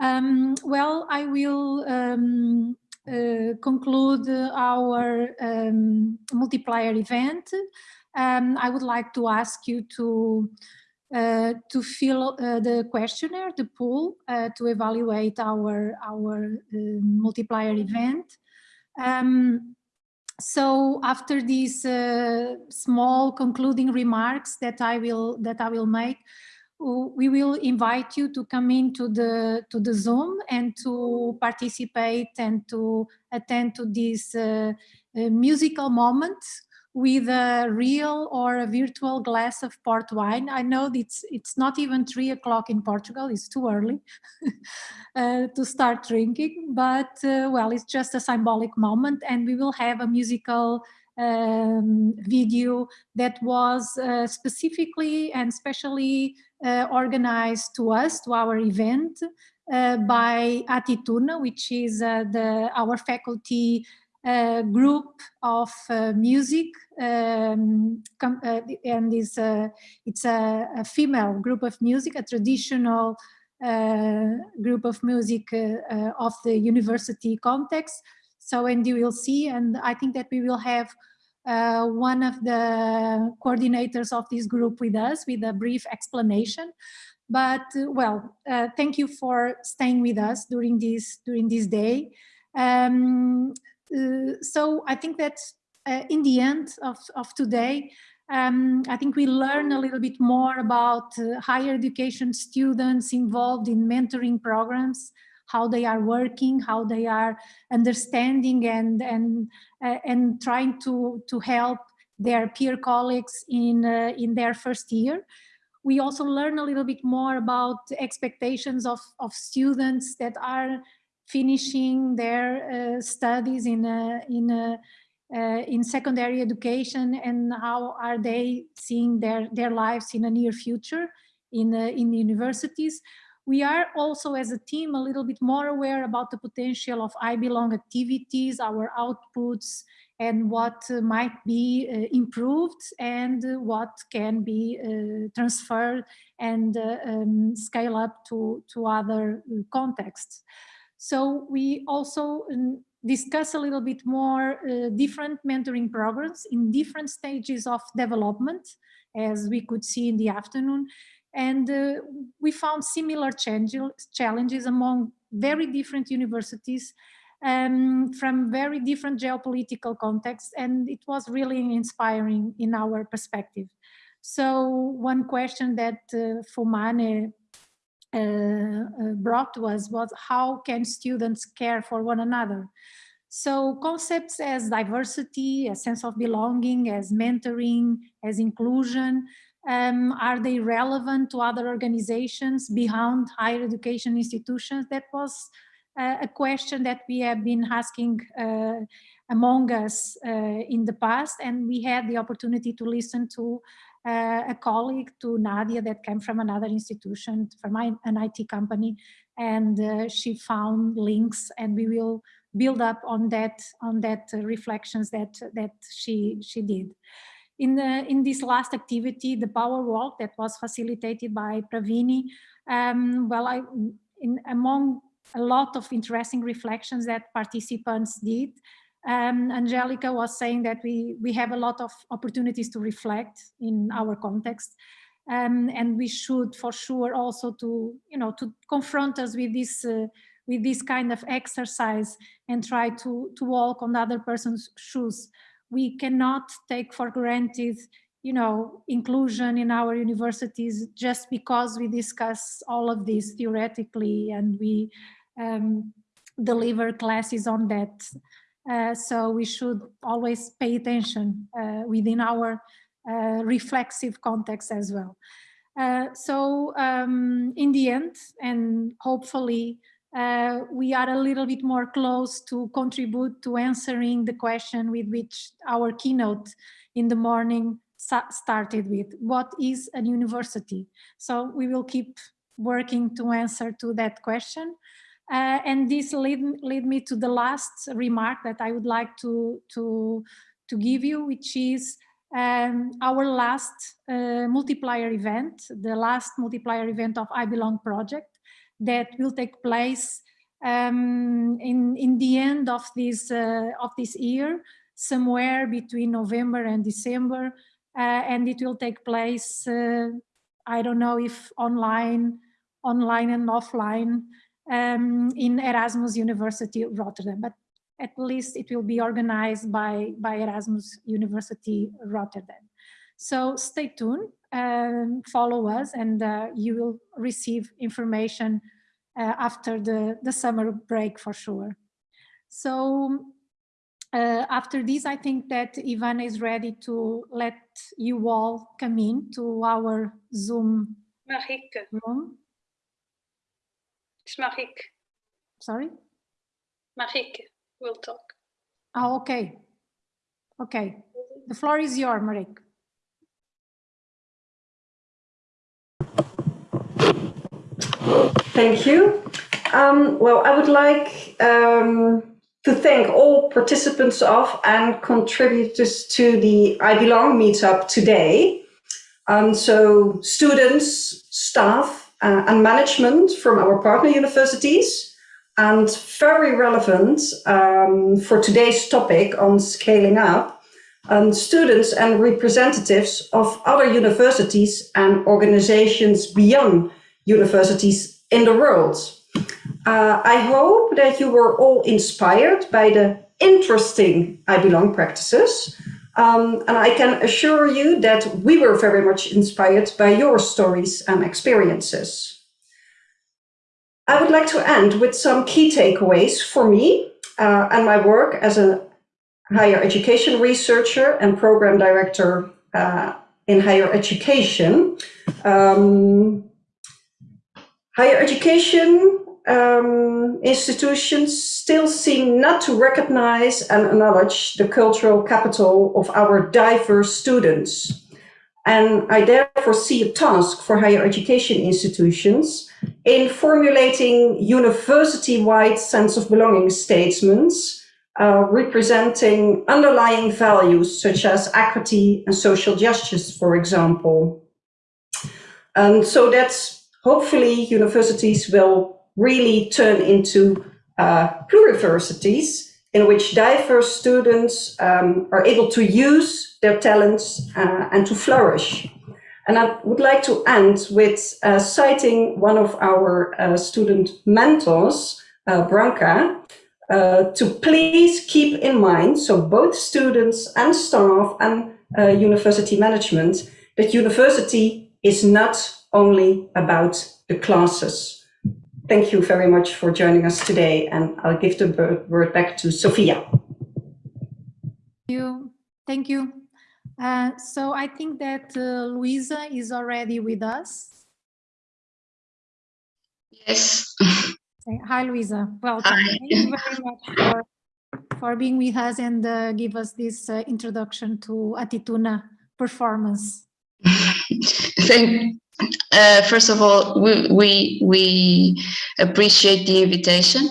Um, well, I will um, uh, conclude our um, multiplier event. Um, I would like to ask you to uh, to fill uh, the questionnaire, the pool, uh, to evaluate our our uh, multiplier event. Um, so after these uh, small concluding remarks that I will that I will make, we will invite you to come into the to the Zoom and to participate and to attend to this uh, uh, musical moment with a real or a virtual glass of port wine. I know it's it's not even three o'clock in Portugal; it's too early uh, to start drinking. But uh, well, it's just a symbolic moment, and we will have a musical um, video that was uh, specifically and specially uh, organized to us, to our event, uh, by Atituna, which is uh, the our faculty uh, group of uh, music, um, and is it's a, a, female group of music, a traditional group of music of the university context. So, and you will see, and I think that we will have uh, one of the coordinators of this group with us with a brief explanation. But uh, well, uh, thank you for staying with us during this during this day. Um, uh, so I think that uh, in the end of, of today, um, I think we learn a little bit more about uh, higher education students involved in mentoring programs, how they are working, how they are understanding and and and trying to to help their peer colleagues in uh, in their first year. We also learn a little bit more about expectations of of students that are finishing their uh, studies in a, in a, uh, in secondary education and how are they seeing their their lives in a near future in uh, in universities we are also as a team a little bit more aware about the potential of I belong activities, our outputs, and what uh, might be uh, improved and uh, what can be uh, transferred and uh, um, scale up to, to other uh, contexts. So we also um, discuss a little bit more different mentoring programs in different stages of development, as we could see in the afternoon, and uh, we found similar challenges among very different universities um, from very different geopolitical contexts. And it was really inspiring in our perspective. So one question that uh, Fumane uh, uh, brought was, was how can students care for one another? So concepts as diversity, a sense of belonging, as mentoring, as inclusion, um, are they relevant to other organizations beyond higher education institutions? That was uh, a question that we have been asking uh, among us uh, in the past and we had the opportunity to listen to uh, a colleague to Nadia that came from another institution, from an IT company and uh, she found links and we will build up on that on that reflections that that she she did. In, the, in this last activity, the power walk that was facilitated by Pravini, um, well, I, in, among a lot of interesting reflections that participants did, um, Angelica was saying that we, we have a lot of opportunities to reflect in our context. Um, and we should for sure also to, you know, to confront us with this, uh, with this kind of exercise and try to, to walk on the other person's shoes we cannot take for granted you know, inclusion in our universities just because we discuss all of this theoretically and we um, deliver classes on that. Uh, so we should always pay attention uh, within our uh, reflexive context as well. Uh, so um, in the end, and hopefully uh, we are a little bit more close to contribute to answering the question with which our keynote in the morning started with, what is a university? So we will keep working to answer to that question. Uh, and this lead, lead me to the last remark that I would like to, to, to give you, which is um, our last uh, multiplier event, the last multiplier event of I Belong project that will take place um, in, in the end of this, uh, of this year, somewhere between November and December, uh, and it will take place, uh, I don't know if online, online and offline, um, in Erasmus University Rotterdam, but at least it will be organized by, by Erasmus University Rotterdam. So stay tuned, um, follow us, and uh, you will receive information uh, after the, the summer break for sure. So uh, after this, I think that Ivan is ready to let you all come in to our Zoom Marieke. room. It's Marieke. Sorry? Marieke will talk. Oh, okay. Okay. The floor is yours, Marieke. Thank you. Um, well, I would like um, to thank all participants of and contributors to the I Belong meetup today. Um, so students, staff uh, and management from our partner universities and very relevant um, for today's topic on scaling up, um, students and representatives of other universities and organizations beyond universities in the world. Uh, I hope that you were all inspired by the interesting I Belong practices. Um, and I can assure you that we were very much inspired by your stories and experiences. I would like to end with some key takeaways for me uh, and my work as a higher education researcher and program director uh, in higher education. Um, higher education um, institutions still seem not to recognize and acknowledge the cultural capital of our diverse students. And I therefore see a task for higher education institutions in formulating university-wide sense of belonging statements uh, representing underlying values such as equity and social justice, for example. And so that's hopefully universities will really turn into uh, pluriversities in which diverse students um, are able to use their talents uh, and to flourish. And I would like to end with uh, citing one of our uh, student mentors, uh, Branka, uh, to please keep in mind, so both students and staff and uh, university management, that university is not only about the classes. Thank you very much for joining us today, and I'll give the word back to Sophia. Thank you. Thank you. Uh, so I think that uh, Luisa is already with us. Yes. Hi, Luisa. Welcome. Hi. Thank you very much for, for being with us and uh, give us this uh, introduction to Atituna performance. Thank, uh, first of all, we, we, we appreciate the invitation.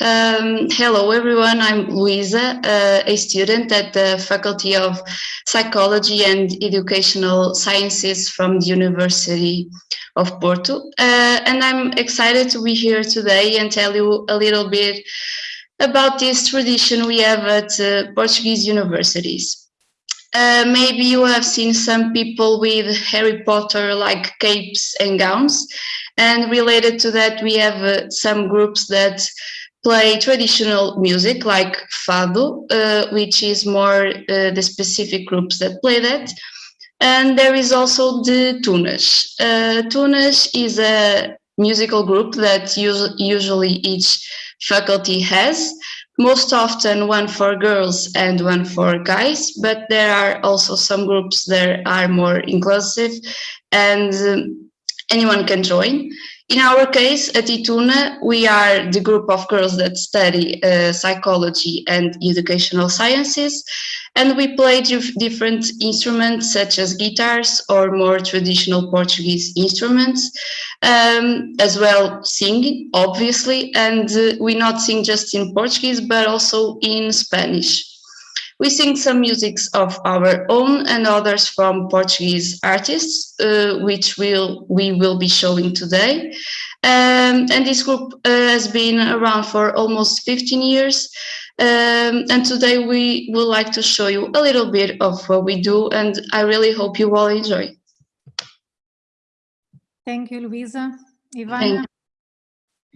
Um, hello, everyone. I'm Luisa, uh, a student at the Faculty of Psychology and Educational Sciences from the University of Porto. Uh, and I'm excited to be here today and tell you a little bit about this tradition we have at uh, Portuguese universities. Uh, maybe you have seen some people with Harry Potter like capes and gowns. And related to that, we have uh, some groups that play traditional music like Fado, uh, which is more uh, the specific groups that play that. And there is also the Tunas. Uh, Tunas is a musical group that us usually each faculty has most often one for girls and one for guys, but there are also some groups that are more inclusive and um, anyone can join. In our case, Atituna, we are the group of girls that study uh, psychology and educational sciences, and we play different instruments such as guitars or more traditional Portuguese instruments, um, as well singing, obviously, and uh, we not sing just in Portuguese, but also in Spanish. We sing some musics of our own and others from Portuguese artists, uh, which we'll, we will be showing today. Um, and this group uh, has been around for almost 15 years. Um, and today we would like to show you a little bit of what we do, and I really hope you all enjoy. Thank you, Luisa. Ivana,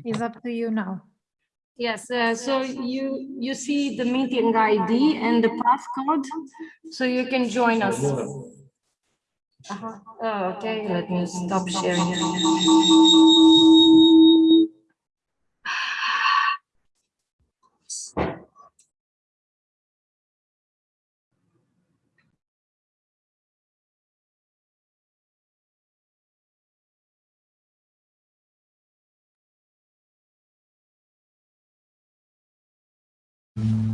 it's up to you now. Yes, uh, so you, you see the meeting ID and the passcode, so you can join us. Uh-huh. Oh, okay, let me stop sharing. Todos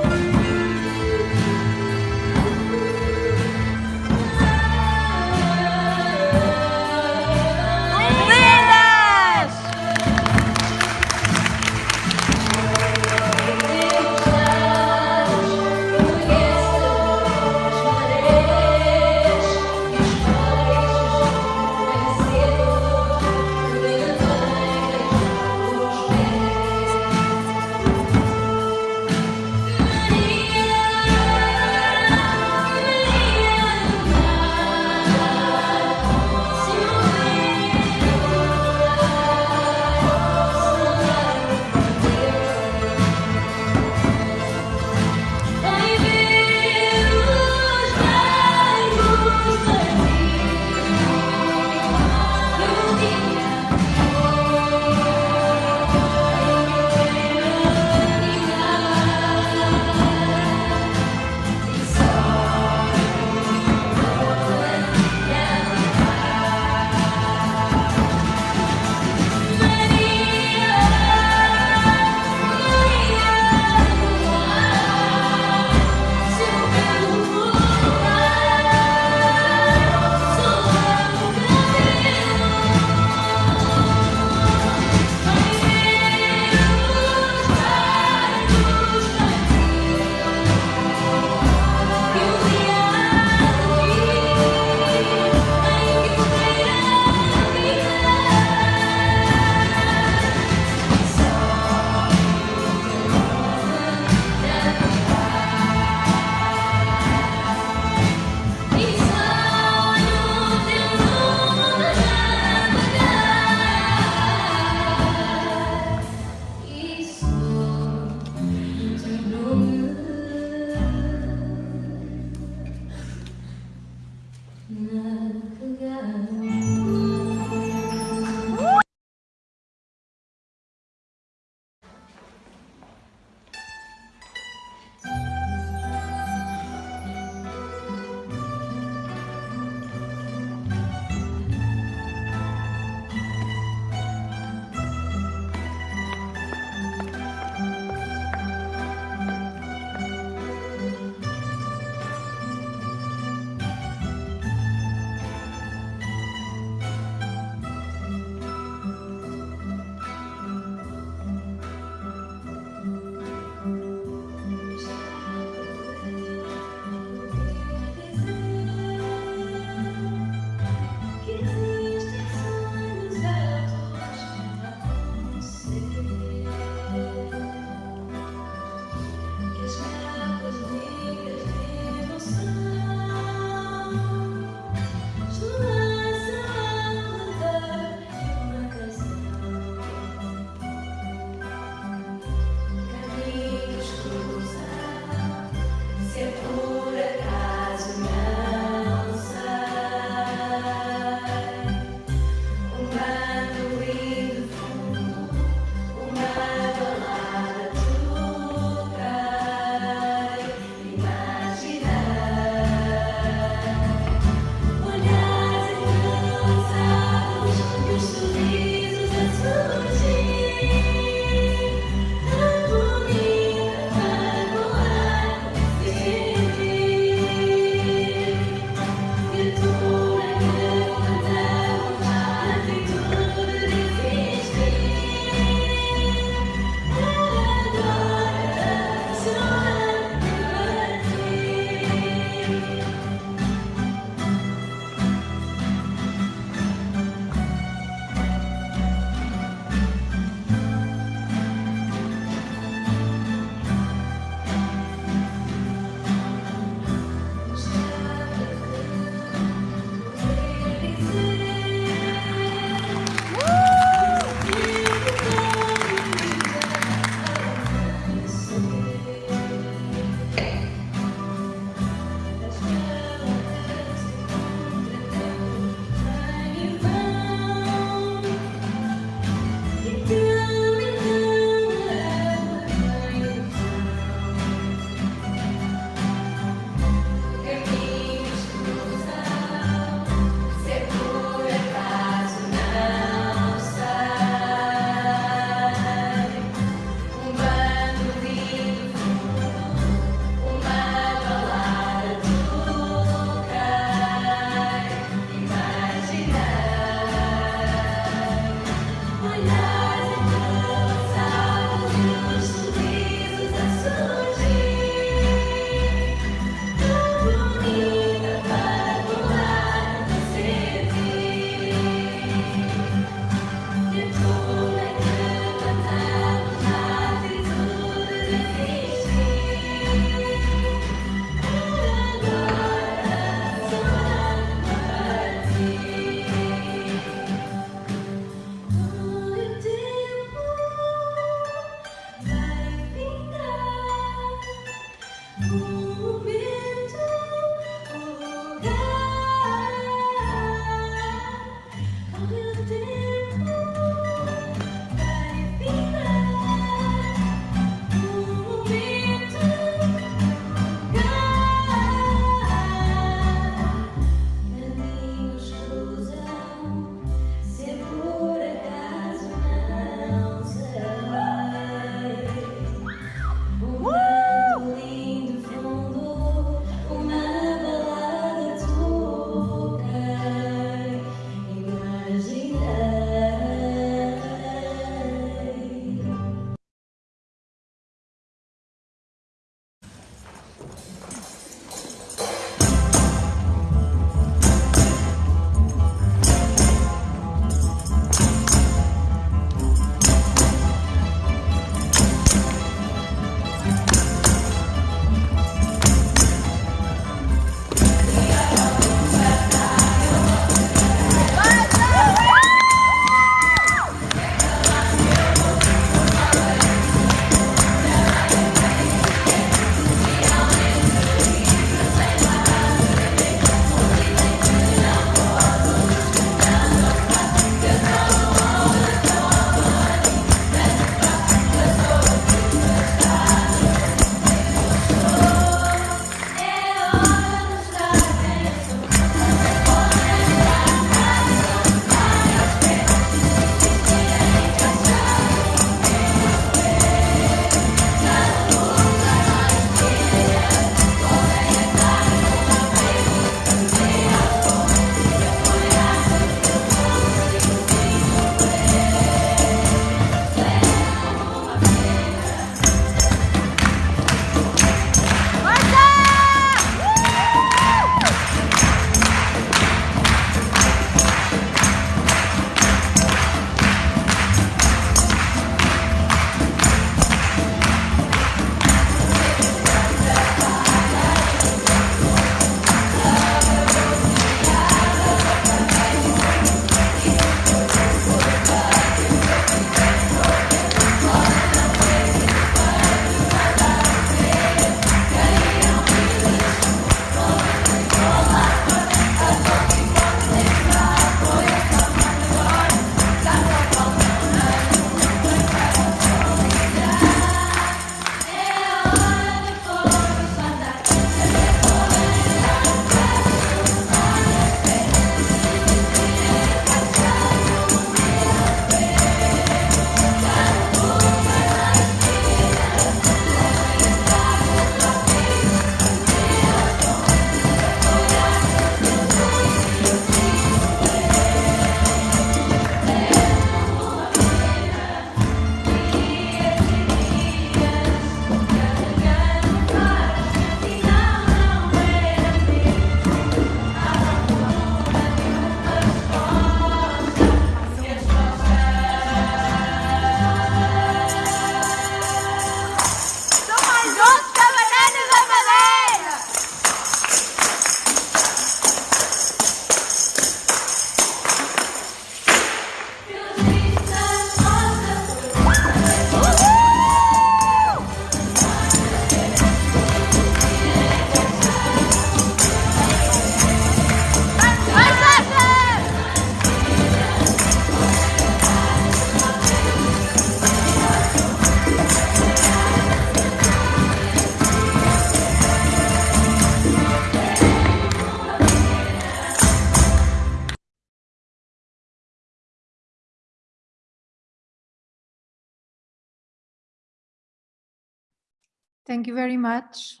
Thank you very much.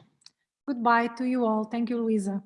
Goodbye to you all. Thank you, Luisa.